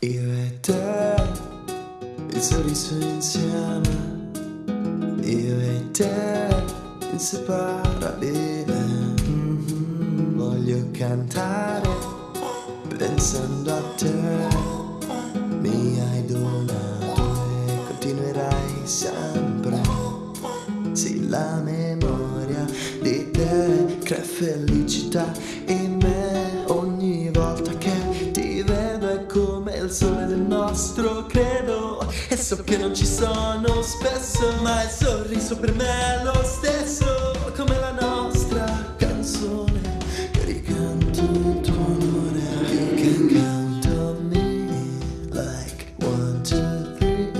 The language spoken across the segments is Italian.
Io e te, il sorriso insieme. Io e te, inseparabile. Mm. Voglio cantare, pensando a te. Mi hai donato e continuerai sempre. Sì, la memoria di te crea felicità. In che non ci sono spesso Ma il sorriso per me è lo stesso Come la nostra canzone Che ricanto in tuo onore You can count on me Like one, two, three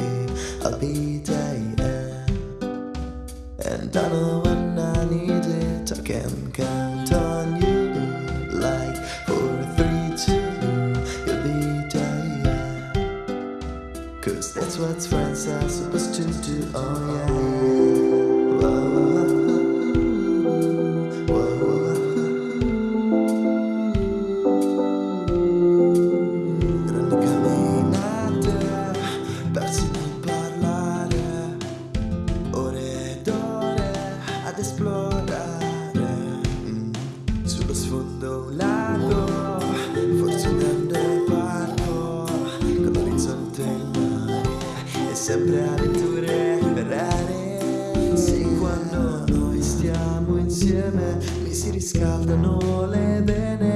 I'll be there yeah. And I know when I need it I can count on is what friends are supposed to do, oh yeah. Whoa. ad esplorare mm. sullo sfondo lago sempre avventure rare Se quando noi stiamo insieme mi si riscaldano le vene.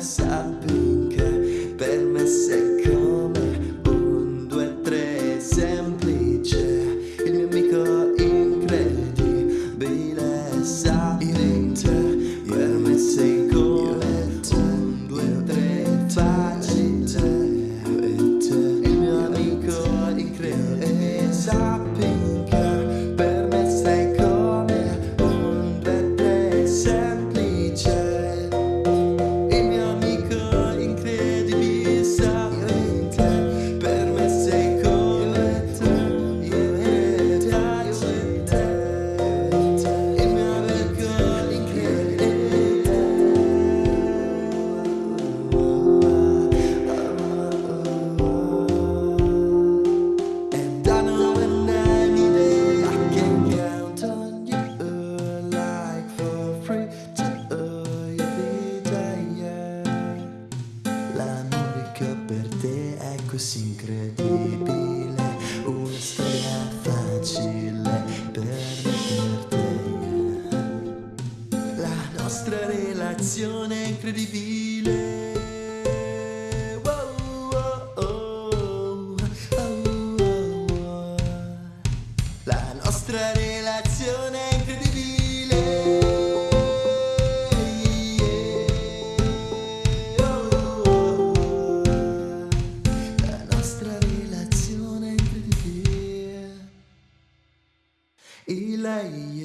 I've been. fosse incredibile una storia facile per te. la nostra relazione è incredibile إلي